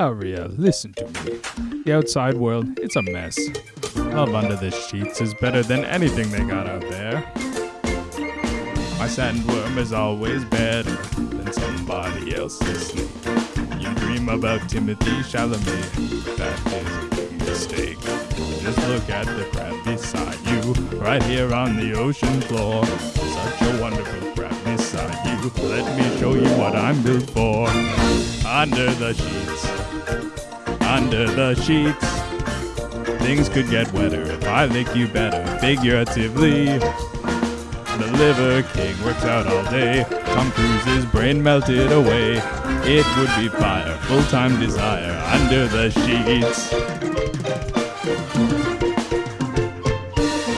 Oh, Aria, listen to me. The outside world, it's a mess. Love under the sheets is better than anything they got out there. My sandworm is always better than somebody else's. You dream about Timothée Chalamet, that is a mistake. Just look at the crab beside you, right here on the ocean floor. Such a wonderful crab beside you. Let me show you what I'm built for. Under the sheets, under the sheets. Things could get wetter if I lick you better, figuratively. The Liver King works out all day. Tom Cruise's brain melted away. It would be fire, full time desire under the sheets.